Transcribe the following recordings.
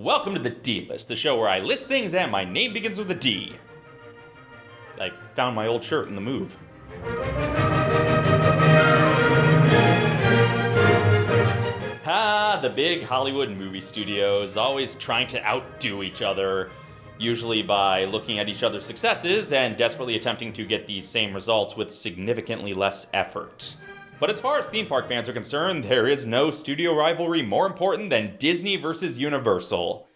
Welcome to the D List, the show where I list things and my name begins with a D. I found my old shirt in the move. Ah, the big Hollywood movie studios, always trying to outdo each other, usually by looking at each other's successes and desperately attempting to get these same results with significantly less effort. But as far as theme park fans are concerned, there is no studio rivalry more important than Disney versus Universal.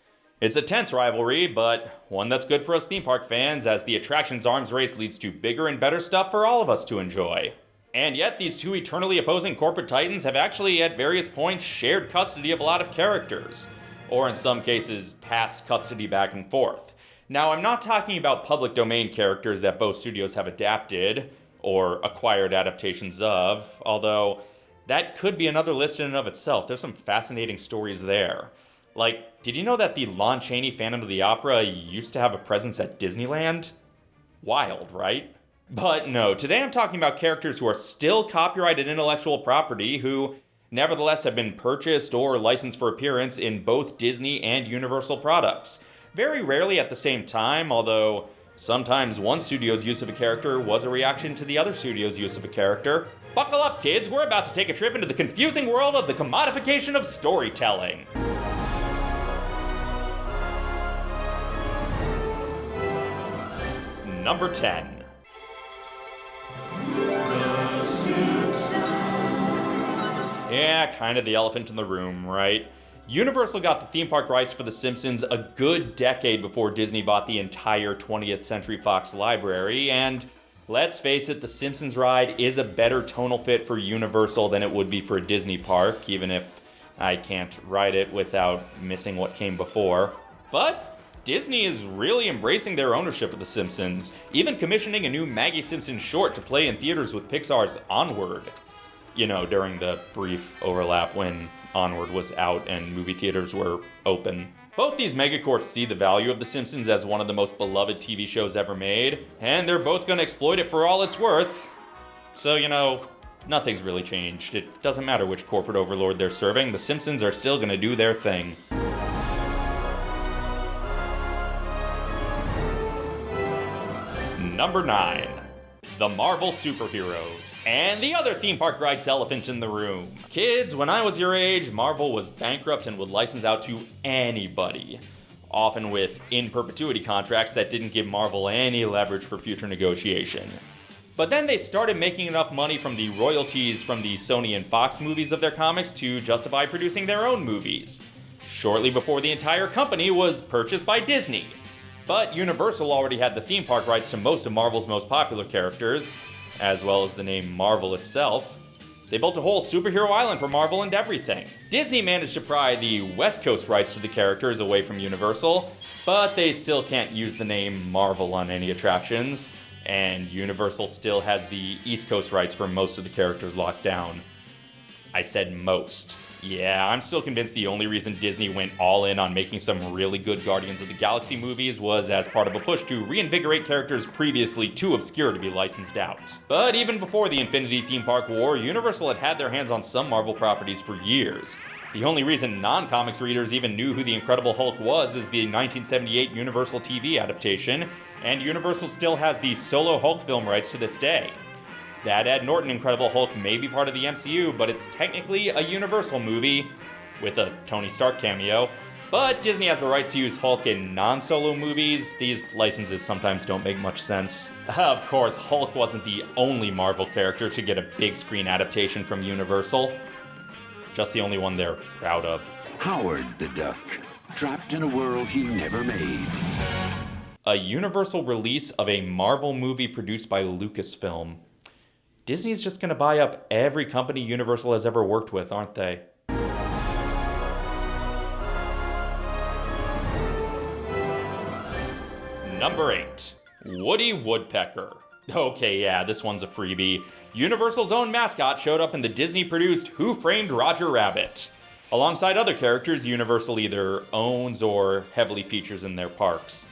It's a tense rivalry, but one that's good for us theme park fans as the attraction's arms race leads to bigger and better stuff for all of us to enjoy. And yet, these two eternally opposing corporate titans have actually, at various points, shared custody of a lot of characters, or in some cases, passed custody back and forth. Now, I'm not talking about public domain characters that both studios have adapted, or acquired adaptations of, although that could be another list in and of itself. There's some fascinating stories there. Like, did you know that the Lon Chaney Phantom of the Opera used to have a presence at Disneyland? Wild, right? But no, today I'm talking about characters who are still copyrighted intellectual property who nevertheless have been purchased or licensed for appearance in both Disney and Universal products. Very rarely at the same time, although Sometimes one studio's use of a character was a reaction to the other studio's use of a character. Buckle up, kids, we're about to take a trip into the confusing world of the commodification of storytelling. Number 10. Yeah, kind of the elephant in the room, right? Universal got the theme park rights for The Simpsons a good decade before Disney bought the entire 20th Century Fox library, and let's face it, The Simpsons ride is a better tonal fit for Universal than it would be for a Disney park, even if I can't ride it without missing what came before. But Disney is really embracing their ownership of The Simpsons, even commissioning a new Maggie Simpson short to play in theaters with Pixar's Onward. You know, during the brief overlap when Onward was out and movie theaters were open. Both these megacorps see the value of The Simpsons as one of the most beloved TV shows ever made, and they're both gonna exploit it for all it's worth. So, you know, nothing's really changed. It doesn't matter which corporate overlord they're serving, The Simpsons are still gonna do their thing. Number 9. The Marvel Superheroes and the other theme park rides elephant in the room. Kids, when I was your age, Marvel was bankrupt and would license out to anybody. Often with in perpetuity contracts that didn't give Marvel any leverage for future negotiation. But then they started making enough money from the royalties from the Sony and Fox movies of their comics to justify producing their own movies. Shortly before the entire company was purchased by Disney. But Universal already had the theme park rights to most of Marvel's most popular characters, as well as the name Marvel itself. They built a whole superhero island for Marvel and everything. Disney managed to pry the West Coast rights to the characters away from Universal, but they still can't use the name Marvel on any attractions, and Universal still has the East Coast rights for most of the characters locked down. I said most. Yeah, I'm still convinced the only reason Disney went all in on making some really good Guardians of the Galaxy movies was as part of a push to reinvigorate characters previously too obscure to be licensed out. But even before the Infinity Theme Park War, Universal had had their hands on some Marvel properties for years. The only reason non-comics readers even knew who the Incredible Hulk was is the 1978 Universal TV adaptation, and Universal still has the solo Hulk film rights to this day. That Ed Norton Incredible Hulk may be part of the MCU, but it's technically a Universal movie with a Tony Stark cameo. But Disney has the rights to use Hulk in non solo movies. These licenses sometimes don't make much sense. Of course, Hulk wasn't the only Marvel character to get a big screen adaptation from Universal, just the only one they're proud of. Howard the Duck, trapped in a world he never made. A Universal release of a Marvel movie produced by Lucasfilm. Disney's just going to buy up every company Universal has ever worked with, aren't they? Number 8. Woody Woodpecker. Okay, yeah, this one's a freebie. Universal's own mascot showed up in the Disney produced Who Framed Roger Rabbit, alongside other characters Universal either owns or heavily features in their parks.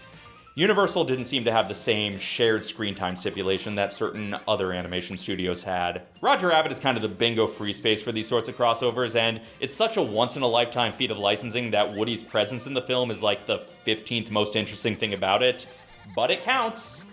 Universal didn't seem to have the same shared screen time stipulation that certain other animation studios had. Roger Rabbit is kind of the bingo free space for these sorts of crossovers, and it's such a once in a lifetime feat of licensing that Woody's presence in the film is like the 15th most interesting thing about it. But it counts!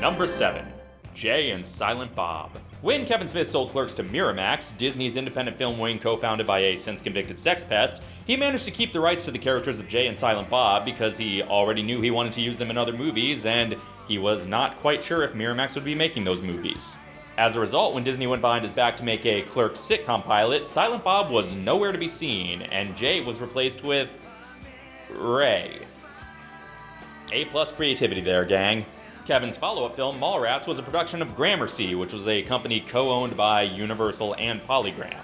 Number 7. Jay and Silent Bob. When Kevin Smith sold Clerks to Miramax, Disney's independent film wing co founded by a since convicted sex pest, he managed to keep the rights to the characters of Jay and Silent Bob because he already knew he wanted to use them in other movies, and he was not quite sure if Miramax would be making those movies. As a result, when Disney went behind his back to make a Clerks sitcom pilot, Silent Bob was nowhere to be seen, and Jay was replaced with. Ray. A plus creativity there, gang. Kevin's follow up film, Mallrats, was a production of Gramercy, which was a company co owned by Universal and Polygram.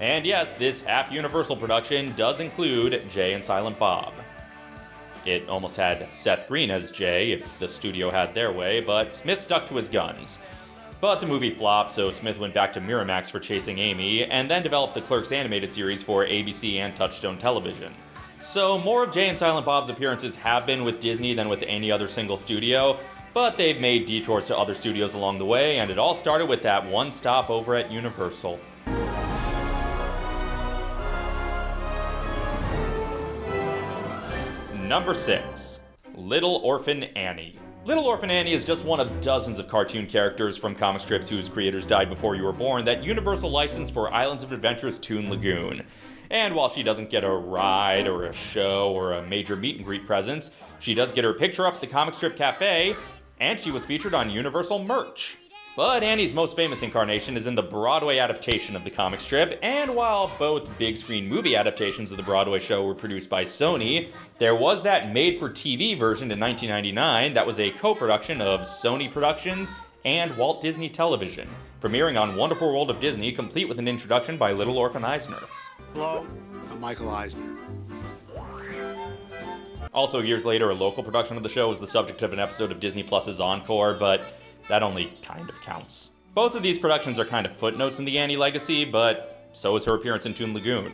And yes, this half Universal production does include Jay and Silent Bob. It almost had Seth Green as Jay if the studio had their way, but Smith stuck to his guns. But the movie flopped, so Smith went back to Miramax for Chasing Amy, and then developed the Clerks animated series for ABC and Touchstone Television. So, more of Jay and Silent Bob's appearances have been with Disney than with any other single studio, but they've made detours to other studios along the way, and it all started with that one stop over at Universal. Number 6. Little Orphan Annie. Little Orphan Annie is just one of dozens of cartoon characters from comic strips whose creators died before you were born that Universal licensed for Islands of Adventure's Toon Lagoon. And while she doesn't get a ride or a show or a major meet and greet presence, she does get her picture up at the comic strip cafe and she was featured on Universal merch. But Annie's most famous incarnation is in the Broadway adaptation of the comic strip, and while both big screen movie adaptations of the Broadway show were produced by Sony, there was that made for TV version in 1999 that was a co production of Sony Productions and Walt Disney Television, premiering on Wonderful World of Disney, complete with an introduction by Little Orphan Eisner. Hello, I'm Michael Eisner. Also, years later, a local production of the show was the subject of an episode of Disney Plus's Encore, but that only kind of counts. Both of these productions are kind of footnotes in the Annie legacy, but so is her appearance in Toon Lagoon.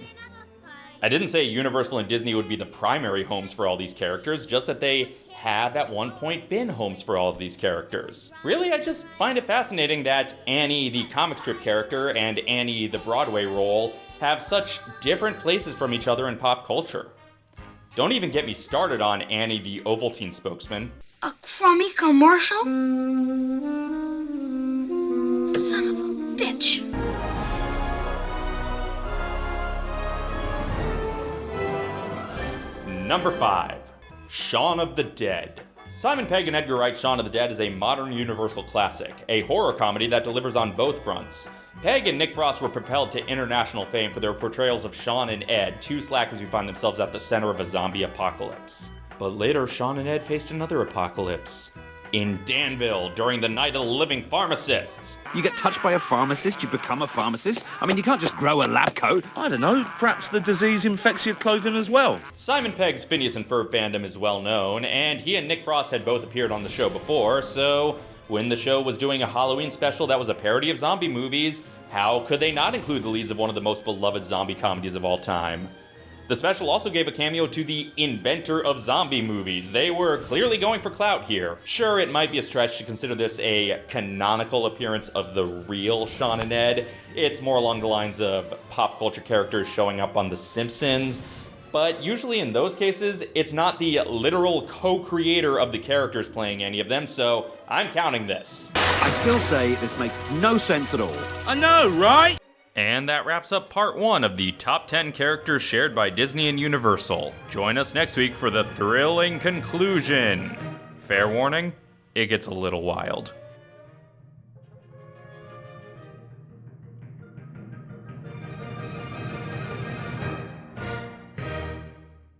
I didn't say Universal and Disney would be the primary homes for all these characters, just that they have at one point been homes for all of these characters. Really, I just find it fascinating that Annie, the comic strip character, and Annie, the Broadway role, have such different places from each other in pop culture. Don't even get me started on Annie the Ovaltine spokesman. A crummy commercial? Son of a bitch. Number 5. Shaun of the Dead. Simon Pegg and Edgar Wright's Shaun of the Dead is a modern Universal classic, a horror comedy that delivers on both fronts. Pegg and Nick Frost were propelled to international fame for their portrayals of Shaun and Ed, two slackers who find themselves at the center of a zombie apocalypse. But later, Shaun and Ed faced another apocalypse. In Danville, during the Night of the Living Pharmacists. You get touched by a pharmacist, you become a pharmacist. I mean, you can't just grow a lab coat. I don't know, perhaps the disease infects your clothing as well. Simon Pegg's Phineas and Ferb fandom is well known, and he and Nick Frost had both appeared on the show before, so when the show was doing a Halloween special that was a parody of zombie movies, how could they not include the leads of one of the most beloved zombie comedies of all time? The special also gave a cameo to the inventor of zombie movies. They were clearly going for clout here. Sure, it might be a stretch to consider this a canonical appearance of the real Shaun and Ed. It's more along the lines of pop culture characters showing up on The Simpsons. But usually in those cases, it's not the literal co creator of the characters playing any of them, so I'm counting this. I still say this makes no sense at all. I know, right? And that wraps up part one of the top 10 characters shared by Disney and Universal. Join us next week for the thrilling conclusion. Fair warning, it gets a little wild.